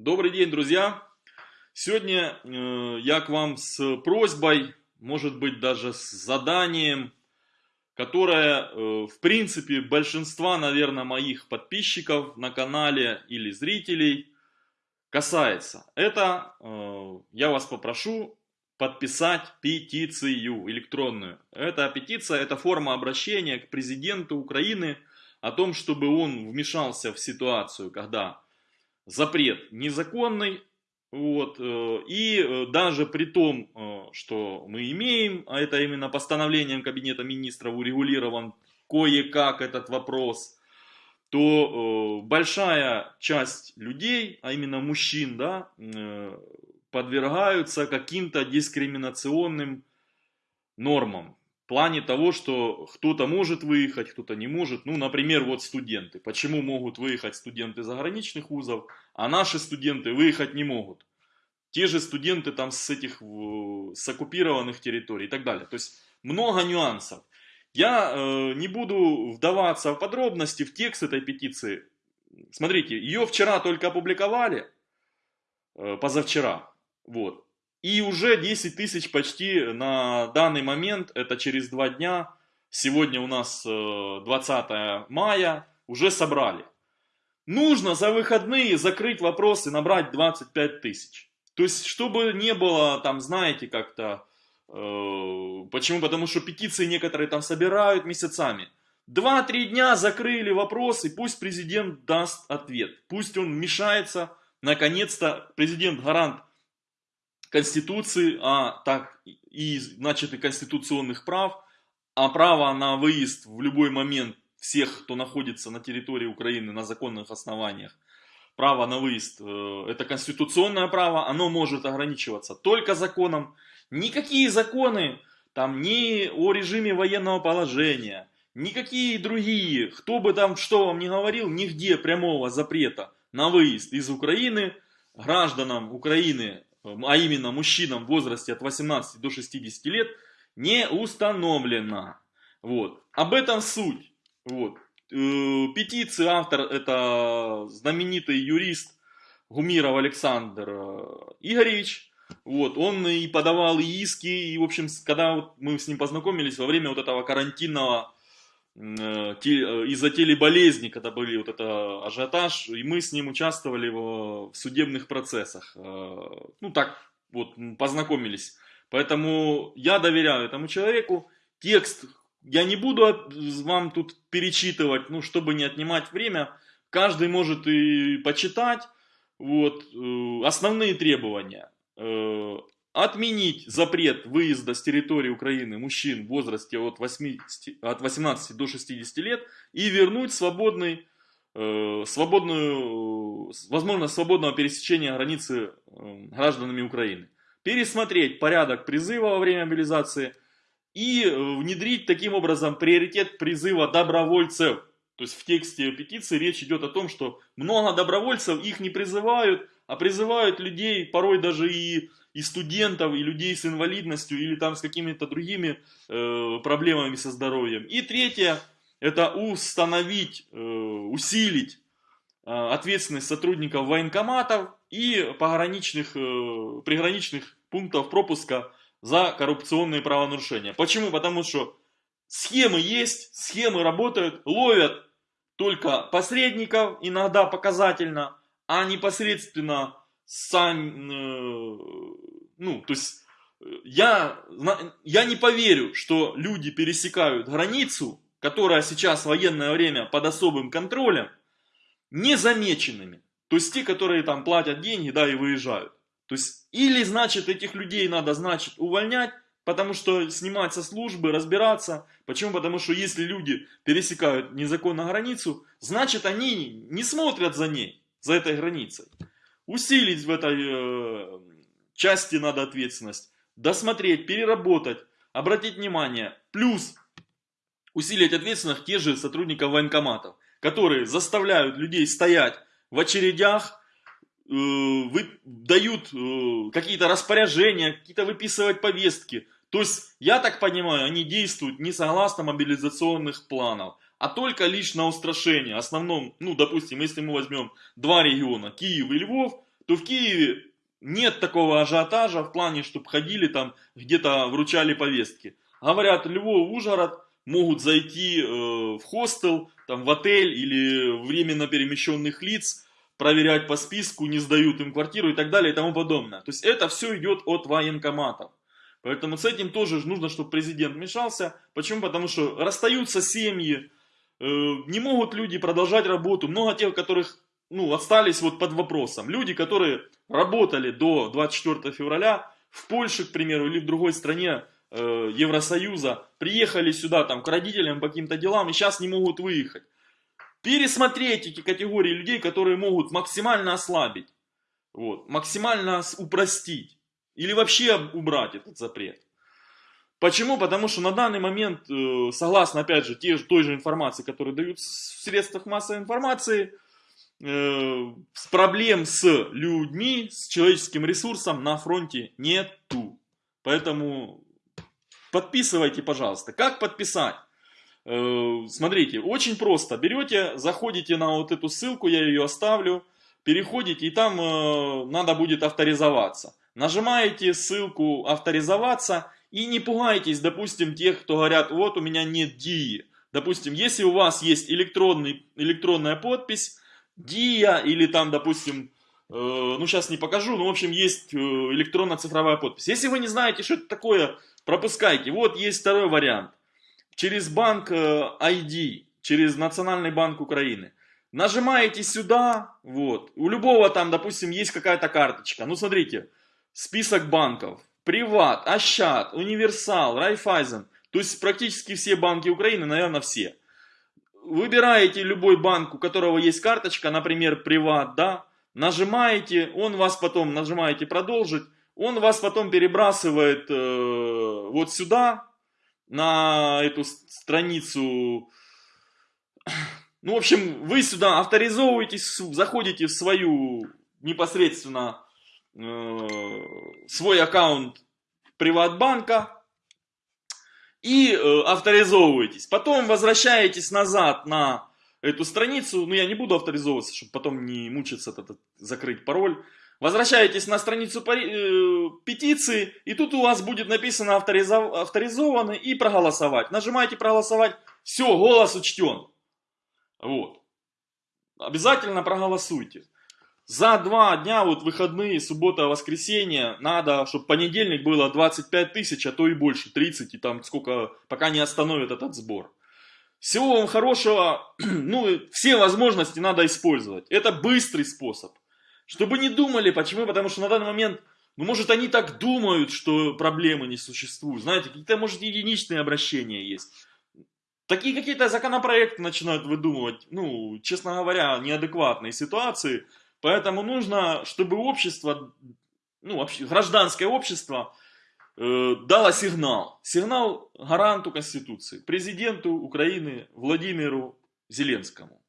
Добрый день, друзья! Сегодня э, я к вам с просьбой, может быть даже с заданием, которое э, в принципе большинства, наверное, моих подписчиков на канале или зрителей касается. Это э, я вас попрошу подписать петицию электронную. Эта петиция, это форма обращения к президенту Украины о том, чтобы он вмешался в ситуацию, когда запрет незаконный, вот, э, и э, даже при том, э, что мы имеем, а это именно постановлением Кабинета Министров урегулирован кое-как этот вопрос, то большая часть людей, а именно мужчин, да, подвергаются каким-то дискриминационным нормам плане того, что кто-то может выехать, кто-то не может. Ну, например, вот студенты. Почему могут выехать студенты заграничных вузов, а наши студенты выехать не могут? Те же студенты там с этих, с оккупированных территорий и так далее. То есть много нюансов. Я э, не буду вдаваться в подробности, в текст этой петиции. Смотрите, ее вчера только опубликовали, э, позавчера. Вот. И уже 10 тысяч почти на данный момент, это через два дня, сегодня у нас 20 э, мая, уже собрали. Нужно за выходные закрыть вопрос и набрать 25 тысяч. То есть, чтобы не было там, знаете, как-то... Э, почему? Потому что петиции некоторые там собирают месяцами. Два-три дня закрыли вопрос, и пусть президент даст ответ. Пусть он вмешается, наконец-то президент гарант Конституции, а так и значит и конституционных прав, а право на выезд в любой момент всех, кто находится на территории Украины на законных основаниях, право на выезд, э, это конституционное право, оно может ограничиваться только законом. Никакие законы, там ни о режиме военного положения, никакие другие, кто бы там что вам не говорил, нигде прямого запрета на выезд из Украины гражданам Украины а именно мужчинам в возрасте от 18 до 60 лет, не установлено. Вот. Об этом суть. Вот. Э, петиции автор это знаменитый юрист Гумиров Александр э, Игоревич. Вот, он и подавал иски, и, в общем, когда вот мы с ним познакомились во время вот этого карантинного из-за телеболезни, когда были вот это ажиотаж, и мы с ним участвовали в, в судебных процессах. Э, ну так вот познакомились. Поэтому я доверяю этому человеку. Текст я не буду вам тут перечитывать, ну чтобы не отнимать время. Каждый может и почитать. Вот основные требования отменить запрет выезда с территории Украины мужчин в возрасте от, 80, от 18 до 60 лет и вернуть свободный, э, свободную, возможность свободного пересечения границы э, гражданами Украины. Пересмотреть порядок призыва во время мобилизации и э, внедрить таким образом приоритет призыва добровольцев. То есть в тексте петиции речь идет о том, что много добровольцев, их не призывают, а призывают людей, порой даже и и студентов, и людей с инвалидностью, или там с какими-то другими э, проблемами со здоровьем. И третье, это установить, э, усилить э, ответственность сотрудников военкоматов и пограничных, э, приграничных пунктов пропуска за коррупционные правонарушения. Почему? Потому что схемы есть, схемы работают, ловят только посредников, иногда показательно, а непосредственно сам, э, ну, то есть, э, я, я не поверю, что люди пересекают границу, которая сейчас в военное время под особым контролем, незамеченными. То есть те, которые там платят деньги, да, и выезжают. То есть, или, значит, этих людей надо, значит, увольнять, потому что снимать со службы, разбираться. Почему? Потому что если люди пересекают незаконно границу, значит, они не смотрят за ней, за этой границей усилить в этой э, части надо ответственность, досмотреть, переработать, обратить внимание. Плюс усилить ответственность те же сотрудников военкоматов, которые заставляют людей стоять в очередях, э, вы, дают э, какие-то распоряжения, какие-то выписывать повестки. То есть, я так понимаю, они действуют не согласно мобилизационных планов, а только лишь на устрашение. Основном, ну, допустим, если мы возьмем два региона, Киев и Львов, то в Киеве нет такого ажиотажа в плане, чтобы ходили там, где-то вручали повестки. Говорят, Львов, Ужгород могут зайти э, в хостел, там, в отель или временно перемещенных лиц, проверять по списку, не сдают им квартиру и так далее и тому подобное. То есть это все идет от военкоматов. Поэтому с этим тоже нужно, чтобы президент вмешался. Почему? Потому что расстаются семьи, не могут люди продолжать работу. Много тех, которых ну, остались вот под вопросом. Люди, которые работали до 24 февраля в Польше, к примеру, или в другой стране э, Евросоюза, приехали сюда там к родителям по каким-то делам и сейчас не могут выехать. Пересмотреть эти категории людей, которые могут максимально ослабить, вот, максимально упростить или вообще убрать этот запрет. Почему? Потому что на данный момент, э, согласно, опять же, те, той же информации, которую дают в средствах массовой информации, э, проблем с людьми, с человеческим ресурсом на фронте нету. Поэтому подписывайте, пожалуйста. Как подписать? Э, смотрите, очень просто. Берете, заходите на вот эту ссылку, я ее оставлю, переходите, и там надо будет авторизоваться. Нажимаете ссылку авторизоваться и не пугайтесь, допустим, тех, кто говорят, вот у меня нет ДИИ. Допустим, если у вас есть электронный, электронная подпись, ДИА или там, допустим, э, ну сейчас не покажу, но в общем есть э, электронно-цифровая подпись. Если вы не знаете, что это такое, пропускайте. Вот есть второй вариант. Через банк э, ID, через Национальный банк Украины. Нажимаете сюда, вот. У любого там, допустим, есть какая-то карточка. Ну смотрите, список банков. Приват, Ощад, Универсал, Райфайзен. То есть практически все банки Украины, наверное, все. Выбираете любой банк, у которого есть карточка, например, Приват, да, нажимаете, он вас потом, нажимаете продолжить, он вас потом перебрасывает э, вот сюда, на эту страницу. Ну, в общем, вы сюда авторизовываетесь, заходите в свою непосредственно свой аккаунт Приватбанка и э, авторизовываетесь. Потом возвращаетесь назад на эту страницу, ну я не буду авторизовываться, чтобы потом не мучиться, это, закрыть пароль. Возвращаетесь на страницу э, петиции, и тут у вас будет написано авторизов... авторизованы и проголосовать. Нажимаете проголосовать, все, голос учтен. Вот. Обязательно проголосуйте за два дня, вот выходные, суббота, воскресенье, надо, чтобы понедельник было 25 тысяч, а то и больше, 30, и там сколько, пока не остановят этот сбор. Всего вам хорошего, ну, все возможности надо использовать. Это быстрый способ. Чтобы не думали, почему? Потому что на данный момент, ну, может, они так думают, что проблемы не существуют. Знаете, какие-то, может, единичные обращения есть. Такие какие-то законопроекты начинают выдумывать, ну, честно говоря, неадекватные ситуации – Поэтому нужно, чтобы общество, ну, вообще, гражданское общество э, дало сигнал. Сигнал гаранту Конституции, президенту Украины Владимиру Зеленскому.